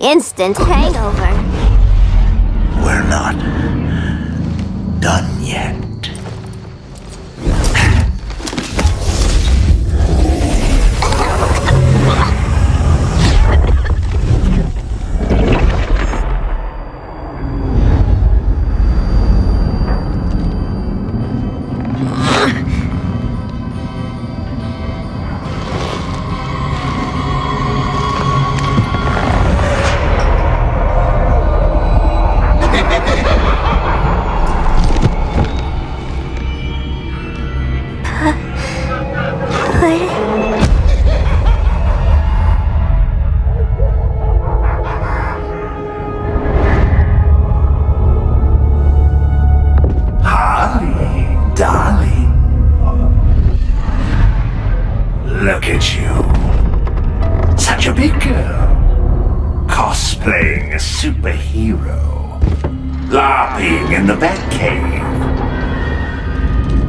Instant hangover. We're not done yet.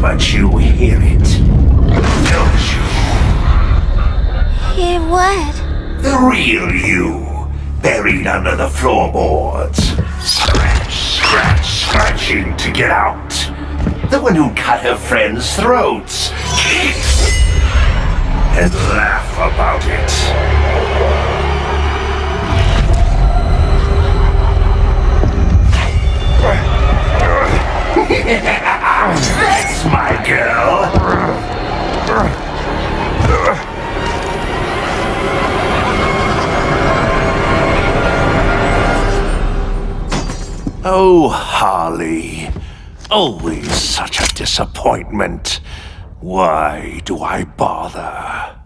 But you hear it, don't you? Hear what? The real you, buried under the floorboards. Scratch, scratch, scratching to get out. The one who cut her friends' throats. And laugh about it. Always such a disappointment. Why do I bother?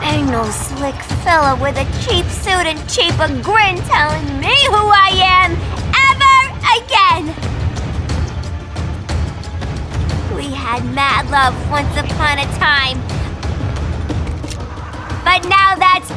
Ain't no slick fella with a cheap suit and cheaper grin telling me who I am ever again! We had mad love once upon a time. But now that's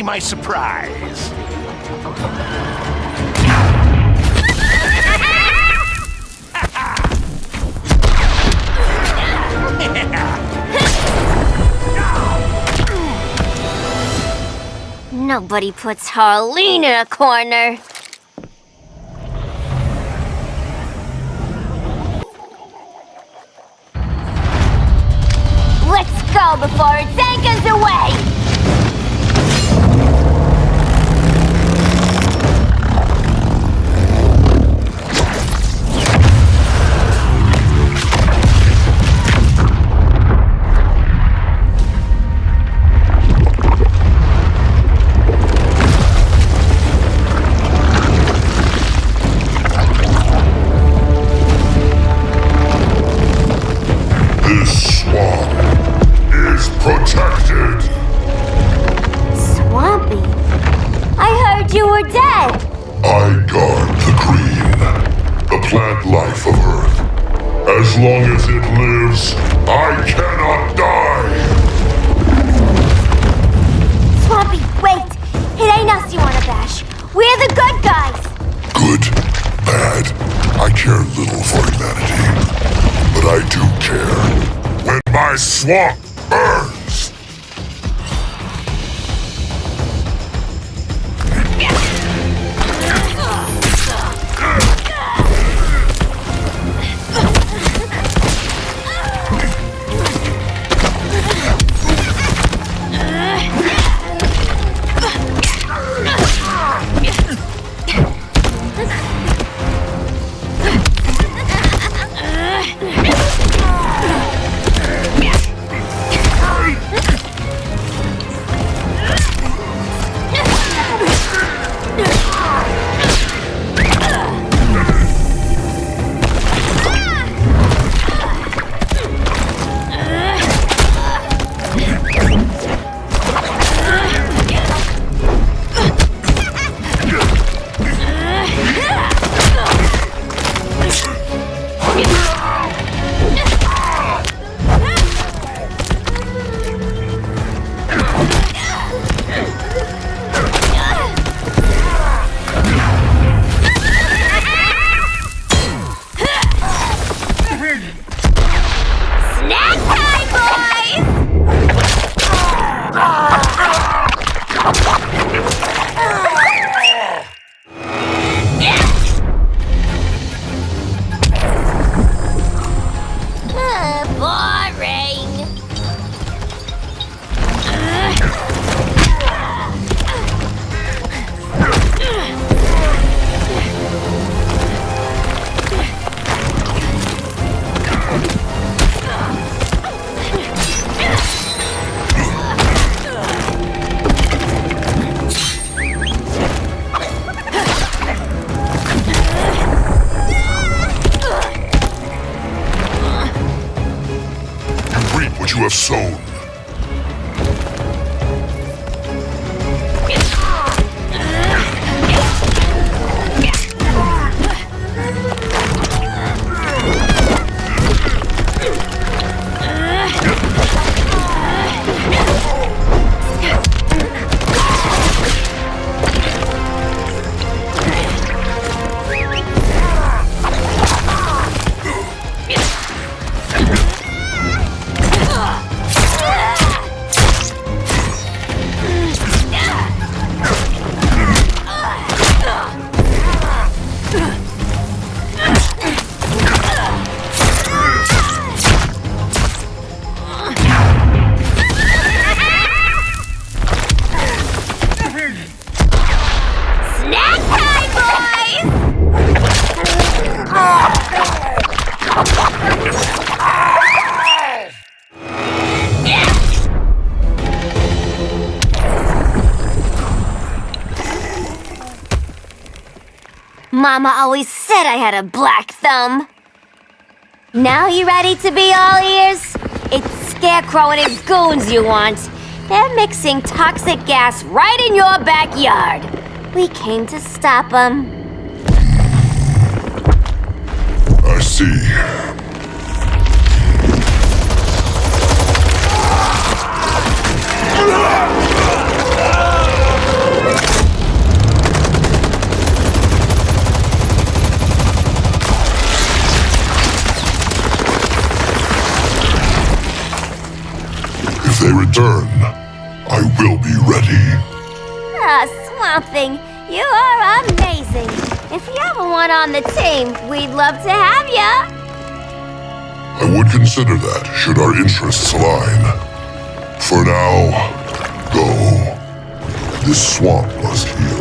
see my surprise. Nobody puts Harleen in a corner. Let's go before its As long as it lives, I cannot die. Swampy, wait! It ain't us you wanna bash. We're the good guys! Good, bad, I care little for humanity. But I do care when my swamp burns. Mama always said I had a black thumb. Now you ready to be all ears? It's Scarecrow and his goons you want. They're mixing toxic gas right in your backyard. We came to stop them. I see. If return, I will be ready. Ah, Swamp Thing, you are amazing. If you ever want on the team, we'd love to have ya. I would consider that should our interests align. For now, go. This swamp must heal.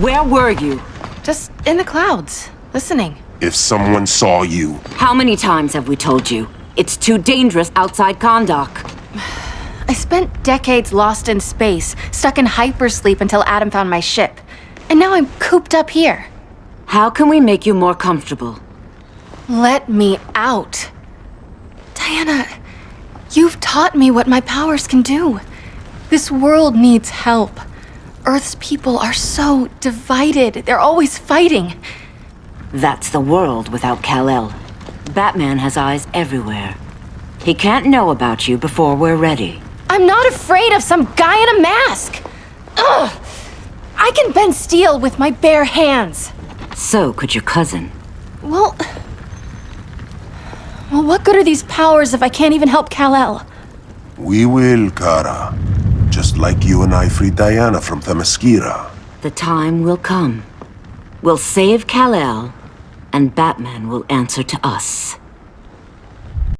Where were you? Just in the clouds, listening. If someone saw you, How many times have we told you? It's too dangerous outside Kahndaq. I spent decades lost in space, stuck in hypersleep until Adam found my ship. And now I'm cooped up here. How can we make you more comfortable? Let me out. Diana, you've taught me what my powers can do. This world needs help. Earth's people are so divided. They're always fighting. That's the world without Kal-El. Batman has eyes everywhere. He can't know about you before we're ready. I'm not afraid of some guy in a mask. Ugh! I can bend steel with my bare hands. So could your cousin. Well... Well, what good are these powers if I can't even help Kal-El? we will, Kara. Just like you and I freed Diana from Themyscira. The time will come. We'll save Kal-El, and Batman will answer to us.